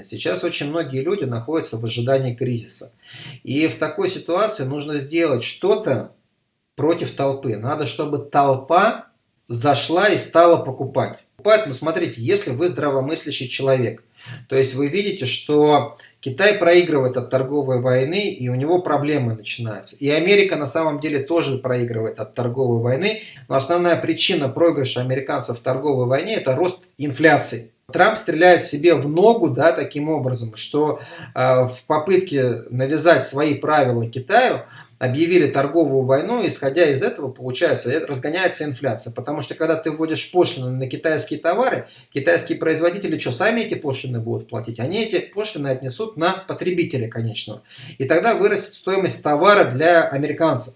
ликвидность. Сейчас очень многие люди находятся в ожидании кризиса. И в такой ситуации нужно сделать что-то против толпы. Надо, чтобы толпа зашла и стала покупать. Покупать, смотрите, если вы здравомыслящий человек, то есть вы видите, что Китай проигрывает от торговой войны, и у него проблемы начинаются. И Америка на самом деле тоже проигрывает от торговой войны, но основная причина проигрыша американцев в торговой войне – это рост инфляции. Трамп стреляет себе в ногу да, таким образом, что э, в попытке навязать свои правила Китаю, объявили торговую войну, исходя из этого, получается, разгоняется инфляция. Потому что, когда ты вводишь пошлины на китайские товары, китайские производители что, сами эти пошлины будут платить? Они эти пошлины отнесут на потребителя конечного. И тогда вырастет стоимость товара для американцев.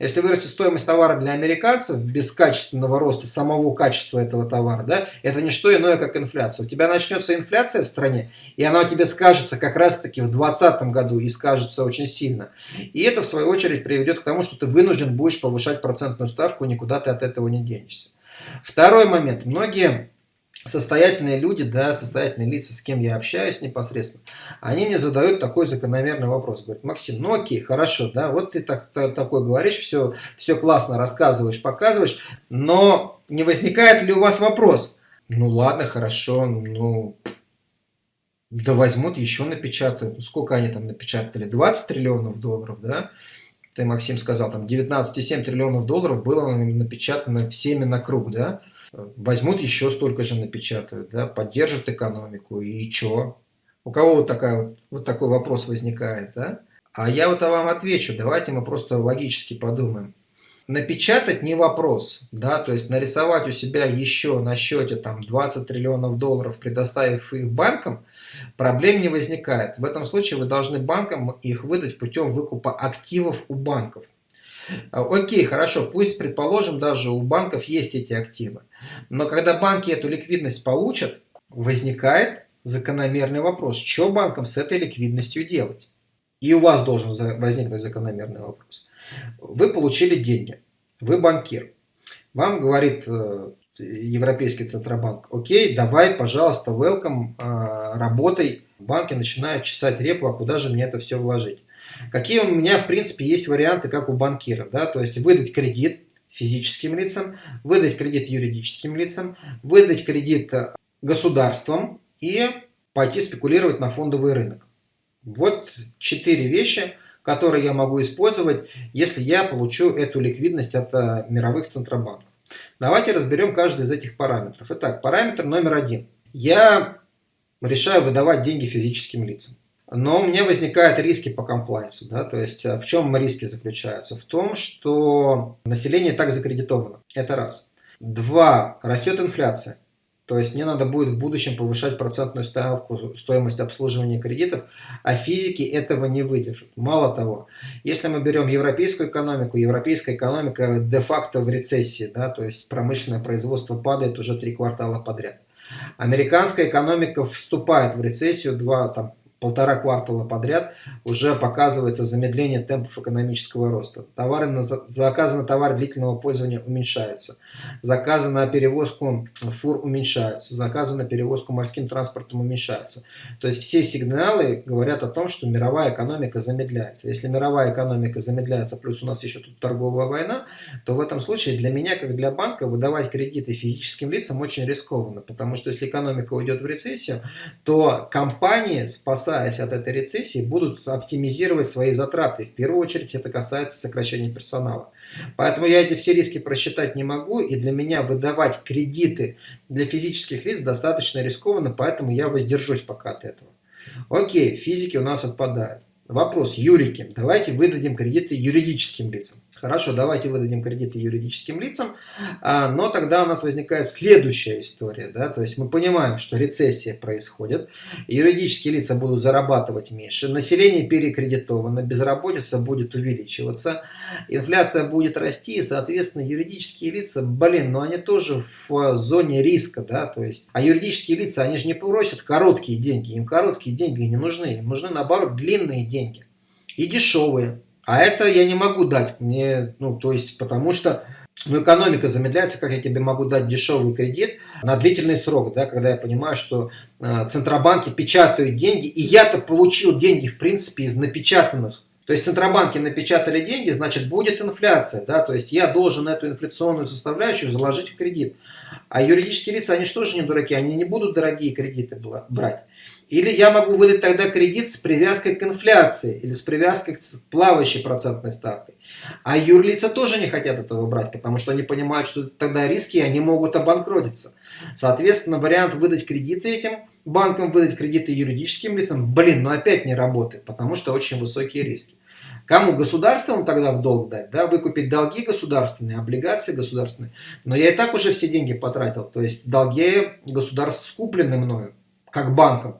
Если вырастет стоимость товара для американцев без качественного роста самого качества этого товара, да, это не что иное, как инфляция. У тебя начнется инфляция в стране, и она тебе скажется как раз-таки в 2020 году и скажется очень сильно. И это, в свою очередь, приведет к тому, что ты вынужден будешь повышать процентную ставку, никуда ты от этого не денешься. Второй момент. Многие состоятельные люди, да, состоятельные лица, с кем я общаюсь непосредственно, они мне задают такой закономерный вопрос. Говорят, Максим, ну окей, хорошо, да, вот ты так, так, такой говоришь, все, все классно рассказываешь, показываешь, но не возникает ли у вас вопрос? Ну ладно, хорошо, ну да возьмут, еще напечатают. Ну, сколько они там напечатали? 20 триллионов долларов, да? Ты, Максим, сказал, там 19,7 триллионов долларов было напечатано всеми на круг, да? Возьмут еще столько же напечатают, да, поддержат экономику, и что? У кого вот, такая вот, такой вопрос возникает, да? А я вот вам отвечу, давайте мы просто логически подумаем. Напечатать не вопрос, да, то есть нарисовать у себя еще на счете там 20 триллионов долларов, предоставив их банкам, проблем не возникает. В этом случае вы должны банкам их выдать путем выкупа активов у банков. А, окей, хорошо, пусть, предположим, даже у банков есть эти активы. Но когда банки эту ликвидность получат, возникает закономерный вопрос, что банкам с этой ликвидностью делать? И у вас должен возникнуть закономерный вопрос. Вы получили деньги, вы банкир. Вам говорит э, Европейский Центробанк, окей, давай, пожалуйста, welcome, э, работай. Банки начинают чесать репу, а куда же мне это все вложить? Какие у меня, в принципе, есть варианты, как у банкира. Да? То есть выдать кредит физическим лицам, выдать кредит юридическим лицам, выдать кредит э, государствам и пойти спекулировать на фондовый рынок. Вот четыре вещи, которые я могу использовать, если я получу эту ликвидность от э, мировых центробанков. Давайте разберем каждый из этих параметров. Итак, параметр номер один. Я решаю выдавать деньги физическим лицам. Но у меня возникают риски по комплайнсу. Да? То есть э, в чем риски заключаются? В том, что население так закредитовано. Это раз. Два. Растет инфляция. То есть мне надо будет в будущем повышать процентную ставку, стоимость обслуживания кредитов, а физики этого не выдержат. Мало того, если мы берем европейскую экономику, европейская экономика де-факто в рецессии, да, то есть промышленное производство падает уже три квартала подряд. Американская экономика вступает в рецессию два, там, полтора квартала подряд уже показывается замедление темпов экономического роста. Товары на, заказы на товары длительного пользования уменьшаются. Заказы на перевозку фур уменьшаются. Заказы на перевозку морским транспортом уменьшаются. То есть все сигналы говорят о том, что мировая экономика замедляется. Если мировая экономика замедляется, плюс у нас еще тут торговая война, то в этом случае для меня, как для банка, выдавать кредиты физическим лицам очень рискованно. Потому что если экономика уйдет в рецессию, то компании спасают спасаясь от этой рецессии, будут оптимизировать свои затраты. В первую очередь это касается сокращения персонала. Поэтому я эти все риски просчитать не могу, и для меня выдавать кредиты для физических лиц достаточно рискованно, поэтому я воздержусь пока от этого. Окей, физики у нас отпадают. Вопрос, юрики, давайте выдадим кредиты юридическим лицам. Хорошо, давайте выдадим кредиты юридическим лицам, а, но тогда у нас возникает следующая история. Да? То есть мы понимаем, что рецессия происходит, юридические лица будут зарабатывать меньше, население перекредитовано, безработица будет увеличиваться, инфляция будет расти, и, соответственно, юридические лица, блин, ну они тоже в зоне риска. Да? То есть, а юридические лица, они же не просят короткие деньги, им короткие деньги не нужны, им нужны, наоборот, длинные деньги и дешевые. А это я не могу дать мне, ну, то есть, потому что ну, экономика замедляется, как я тебе могу дать дешевый кредит на длительный срок, да, когда я понимаю, что э, центробанки печатают деньги, и я-то получил деньги, в принципе, из напечатанных. То есть центробанки напечатали деньги, значит будет инфляция, да, то есть я должен эту инфляционную составляющую заложить в кредит. А юридические лица, они же не дураки, они не будут дорогие кредиты брать. Или я могу выдать тогда кредит с привязкой к инфляции или с привязкой к плавающей процентной ставкой. А юрлица тоже не хотят этого брать, потому что они понимают, что тогда риски, и они могут обанкротиться. Соответственно, вариант выдать кредиты этим банкам, выдать кредиты юридическим лицам, блин, но опять не работает, потому что очень высокие риски. Кому государством тогда в долг дать? Да, выкупить долги государственные, облигации государственные. Но я и так уже все деньги потратил. То есть долги государств скуплены мною, как банком.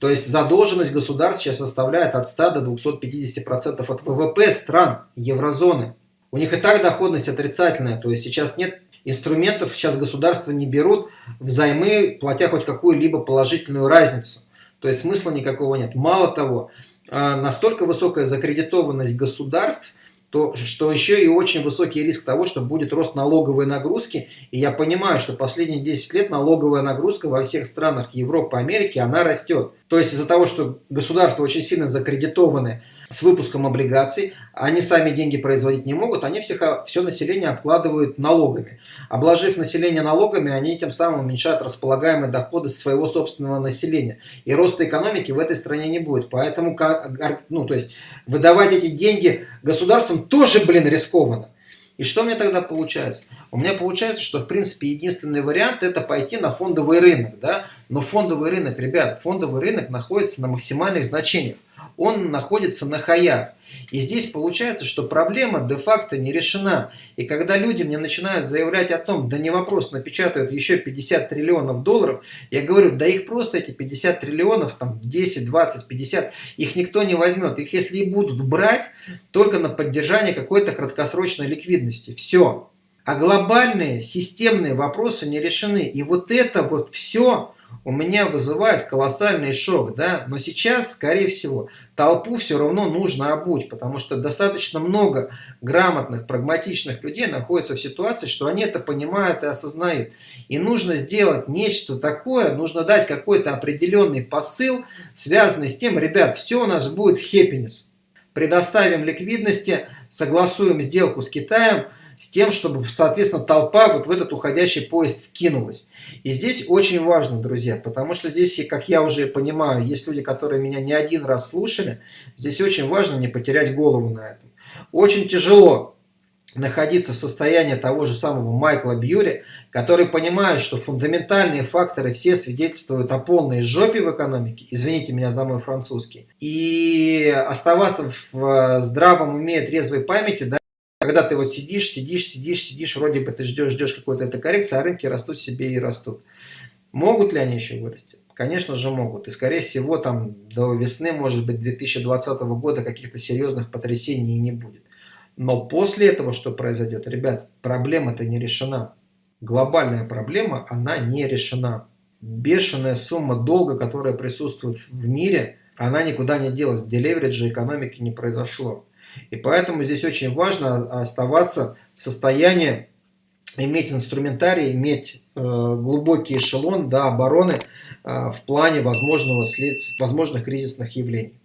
То есть задолженность государств сейчас составляет от 100 до 250% от ВВП стран еврозоны. У них и так доходность отрицательная, то есть сейчас нет инструментов, сейчас государства не берут взаймы, платя хоть какую-либо положительную разницу. То есть смысла никакого нет. Мало того, а, настолько высокая закредитованность государств, то, что еще и очень высокий риск того, что будет рост налоговой нагрузки. И я понимаю, что последние 10 лет налоговая нагрузка во всех странах Европы, Америки, она растет. То есть из-за того, что государства очень сильно закредитованы с выпуском облигаций, они сами деньги производить не могут, они всех, все население обкладывают налогами. Обложив население налогами, они тем самым уменьшают располагаемые доходы своего собственного населения. И роста экономики в этой стране не будет. Поэтому ну, то есть, выдавать эти деньги государствам тоже, блин, рискованно. И что мне тогда получается? У меня получается, что в принципе единственный вариант это пойти на фондовый рынок. Да? Но фондовый рынок, ребят, фондовый рынок находится на максимальных значениях он находится на хаях. И здесь получается, что проблема де-факто не решена. И когда люди мне начинают заявлять о том, да не вопрос, напечатают еще 50 триллионов долларов, я говорю, да их просто эти 50 триллионов, там 10, 20, 50, их никто не возьмет. Их если и будут брать, только на поддержание какой-то краткосрочной ликвидности. Все. А глобальные системные вопросы не решены. И вот это вот все у меня вызывает колоссальный шок, да, но сейчас, скорее всего, толпу все равно нужно обуть, потому что достаточно много грамотных, прагматичных людей находится в ситуации, что они это понимают и осознают. И нужно сделать нечто такое, нужно дать какой-то определенный посыл, связанный с тем, ребят, все у нас будет happiness. Предоставим ликвидности, согласуем сделку с Китаем, с тем, чтобы, соответственно, толпа вот в этот уходящий поезд кинулась. И здесь очень важно, друзья, потому что здесь, как я уже понимаю, есть люди, которые меня не один раз слушали, здесь очень важно не потерять голову на этом. Очень тяжело находиться в состоянии того же самого Майкла Бьюри, который понимает, что фундаментальные факторы все свидетельствуют о полной жопе в экономике, извините меня за мой французский, и оставаться в здравом уме, трезвой памяти, да, когда ты вот сидишь, сидишь, сидишь, сидишь, вроде бы ты ждешь, ждешь какой-то этой коррекции, а рынки растут себе и растут. Могут ли они еще вырасти? Конечно же могут. И скорее всего там до весны, может быть, 2020 года каких-то серьезных потрясений не будет. Но после этого что произойдет? Ребят, проблема-то не решена. Глобальная проблема, она не решена. Бешеная сумма долга, которая присутствует в мире, она никуда не делась. Делевериджа экономики не произошло. И поэтому здесь очень важно оставаться в состоянии иметь инструментарий, иметь э, глубокий эшелон до обороны э, в плане возможного след... возможных кризисных явлений.